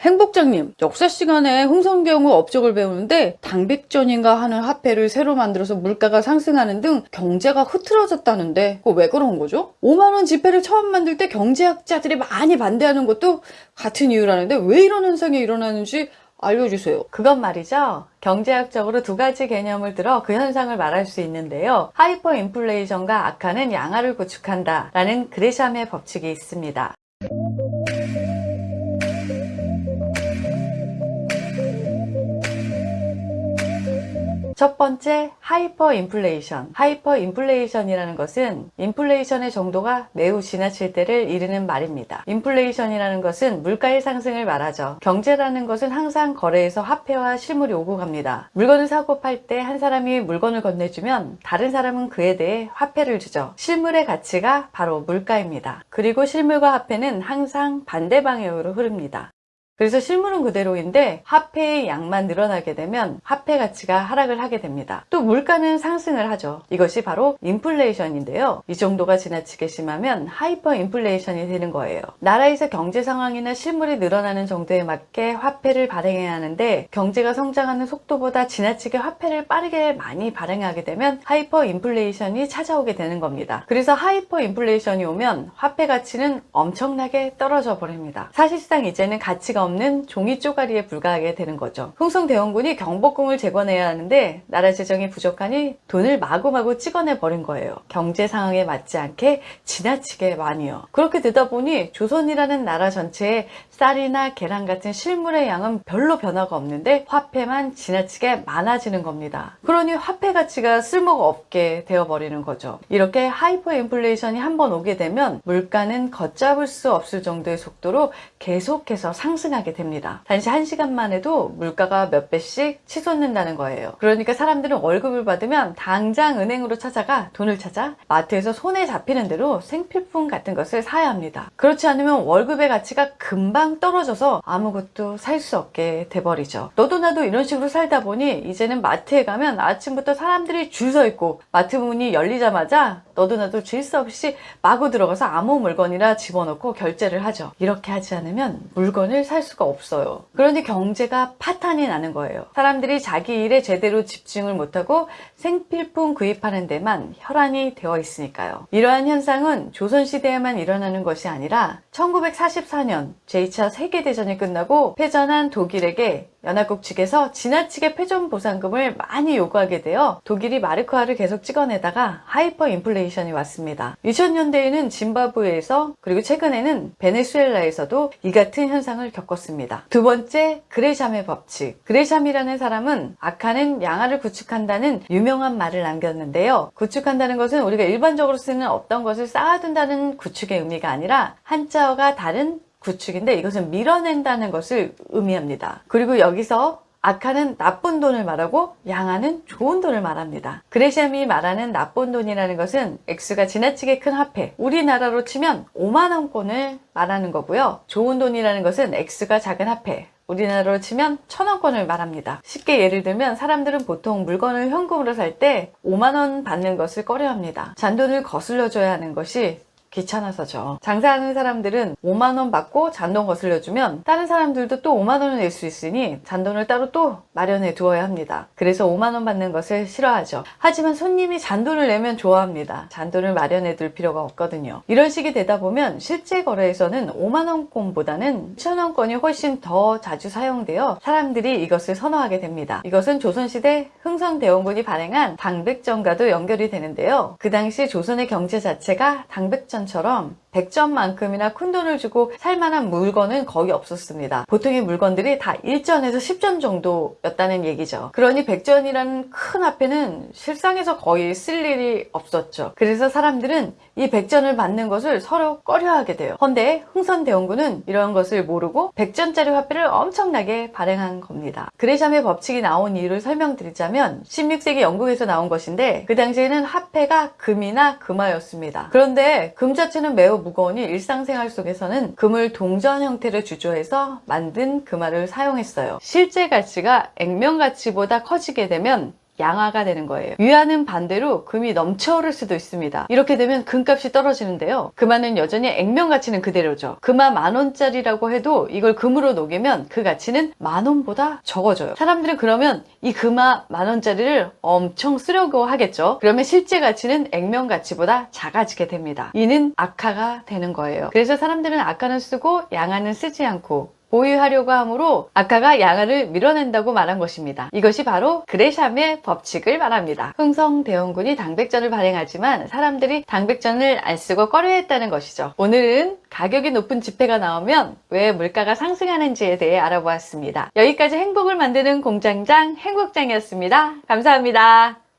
행복장님, 역사 시간에 흥성경후 업적을 배우는데 당백전인가 하는 화폐를 새로 만들어서 물가가 상승하는 등 경제가 흐트러졌다는데 그거 왜 그런 거죠? 5만원 지폐를 처음 만들 때 경제학자들이 많이 반대하는 것도 같은 이유라는데 왜 이런 현상이 일어나는지 알려주세요. 그건 말이죠. 경제학적으로 두 가지 개념을 들어 그 현상을 말할 수 있는데요. 하이퍼 인플레이션과 악화는 양화를 구축한다 라는 그레샴의 법칙이 있습니다. 첫 번째 하이퍼 인플레이션. 하이퍼 인플레이션이라는 것은 인플레이션의 정도가 매우 지나칠 때를 이르는 말입니다. 인플레이션이라는 것은 물가의 상승을 말하죠. 경제라는 것은 항상 거래에서 화폐와 실물이 오고 갑니다. 물건을 사고 팔 때 한 사람이 물건을 건네주면 다른 사람은 그에 대해 화폐를 주죠. 실물의 가치가 바로 물가입니다. 그리고 실물과 화폐는 항상 반대 방향으로 흐릅니다 그래서 실물은 그대로인데 화폐의 양만 늘어나게 되면 화폐 가치가 하락을 하게 됩니다. 또 물가는 상승을 하죠. 이것이 바로 인플레이션인데요. 이 정도가 지나치게 심하면 하이퍼 인플레이션이 되는 거예요. 나라에서 경제 상황이나 실물이 늘어나는 정도에 맞게 화폐를 발행해야 하는데 경제가 성장하는 속도보다 지나치게 화폐를 빠르게 많이 발행하게 되면 하이퍼 인플레이션이 찾아오게 되는 겁니다. 그래서 하이퍼 인플레이션이 오면 화폐 가치는 엄청나게 떨어져 버립니다. 사실상 이제는 가치가 없는 종이 쪼가리에 불과하게 되는 거죠. 흥선대원군이 경복궁을 재건해야 하는데 나라 재정이 부족하니 돈을 마구마구 찍어내 버린 거예요. 경제 상황에 맞지 않게 지나치게 많이요. 그렇게 되다 보니 조선이라는 나라 전체에 쌀이나 계란 같은 실물의 양은 별로 변화가 없는데 화폐만 지나치게 많아지는 겁니다. 그러니 화폐 가치가 쓸모가 없게 되어버리는 거죠. 이렇게 하이퍼 인플레이션이 한번 오게 되면 물가는 걷잡을 수 없을 정도의 속도로 계속해서 상승하게 됩니다. 단지 한 시간만 해도 물가가 몇 배씩 치솟는다는 거예요. 그러니까 사람들은 월급을 받으면 당장 은행으로 찾아가 돈을 찾아 마트에서 손에 잡히는 대로 생필품 같은 것을 사야 합니다. 그렇지 않으면 월급의 가치가 금방 떨어져서 아무것도 살 수 없게 돼버리죠. 너도 나도 이런 식으로 살다 보니 이제는 마트에 가면 아침부터 사람들이 줄 서 있고 마트 문이 열리자마자 너도 나도 질 수 없이 마구 들어가서 아무 물건이나 집어넣고 결제를 하죠. 이렇게 하지 않으면 물건을 살 수가 없어요. 그러니 경제가 파탄이 나는 거예요. 사람들이 자기 일에 제대로 집중을 못하고 생필품 구입하는 데만 혈안이 되어 있으니까요. 이러한 현상은 조선시대에만 일어나는 것이 아니라 1944년 제2차 세계대전이 끝나고 패전한 독일에게 연합국 측에서 지나치게 패전 보상금을 많이 요구하게 되어 독일이 마르크화를 계속 찍어내다가 하이퍼 인플레이션이 왔습니다. 2000년대에는 짐바브웨에서 그리고 최근에는 베네수엘라에서도 이 같은 현상을 겪었습니다. 두 번째 그레샴의 법칙 그레샴이라는 사람은 악화는 양화를 구축한다는 유명한 말을 남겼는데요. 구축한다는 것은 우리가 일반적으로 쓰는 어떤 것을 쌓아둔다는 구축의 의미가 아니라 한자어가 다른 구축인데 이것은 밀어낸다는 것을 의미합니다. 그리고 여기서 악화는 나쁜 돈을 말하고 양화는 좋은 돈을 말합니다. 그레시암이 말하는 나쁜 돈이라는 것은 액수가 지나치게 큰 화폐 우리나라로 치면 5만원권을 말하는 거고요. 좋은 돈이라는 것은 액수가 작은 화폐 우리나라로 치면 천원권을 말합니다. 쉽게 예를 들면 사람들은 보통 물건을 현금으로 살 때 5만원 받는 것을 꺼려합니다. 잔돈을 거슬러 줘야 하는 것이 귀찮아서죠. 장사하는 사람들은 5만원 받고 잔돈 거슬려주면 다른 사람들도 또 5만원을 낼 수 있으니 잔돈을 따로 또 마련해 두어야 합니다. 그래서 5만원 받는 것을 싫어하죠. 하지만 손님이 잔돈을 내면 좋아합니다. 잔돈을 마련해 둘 필요가 없거든요. 이런 식이 되다 보면 실제 거래에서는 5만원권보다는 1천원권이 훨씬 더 자주 사용되어 사람들이 이것을 선호하게 됩니다. 이것은 조선시대 흥성대원군이 발행한 당백전과도 연결이 되는데요. 그 당시 조선의 경제 자체가 당백전 처럼 100점만큼이나 큰돈을 주고 살만한 물건은 거의 없었습니다. 보통의 물건들이 다 1전에서 10전 정도였다는 얘기죠. 그러니 100전이라는 큰 화폐는 실상에서 거의 쓸 일이 없었죠. 그래서 사람들은 이 100전을 받는 것을 서로 꺼려하게 돼요. 헌데 흥선대원군은 이런 것을 모르고 100전짜리 화폐를 엄청나게 발행한 겁니다. 그레샴의 법칙이 나온 이유를 설명드리자면 16세기 영국에서 나온 것인데 그 당시에는 화폐가 금이나 금화였습니다. 그런데 금 자체는 매우 무거우니 일상생활 속에서는 금을 동전 형태를 주조해서 만든 금화를 사용했어요. 실제 가치가 액면 가치보다 커지게 되면 양화가 되는 거예요. 위안은 반대로 금이 넘쳐오를 수도 있습니다. 이렇게 되면 금값이 떨어지는데요. 금화는 여전히 액면 가치는 그대로죠. 금화 만 원짜리라고 해도 이걸 금으로 녹이면 그 가치는 만 원보다 적어져요. 사람들은 그러면 이 금화 만 원짜리를 엄청 쓰려고 하겠죠. 그러면 실제 가치는 액면 가치보다 작아지게 됩니다. 이는 악화가 되는 거예요. 그래서 사람들은 악화는 쓰고 양화는 쓰지 않고 보유하려고 하므로 아카가 양화를 밀어낸다고 말한 것입니다. 이것이 바로 그레샴의 법칙을 말합니다. 흥성대원군이 당백전을 발행하지만 사람들이 당백전을 안 쓰고 꺼려했다는 것이죠. 오늘은 가격이 높은 지폐가 나오면 왜 물가가 상승하는지에 대해 알아보았습니다. 여기까지 행복을 만드는 공장장 행복장이었습니다. 감사합니다.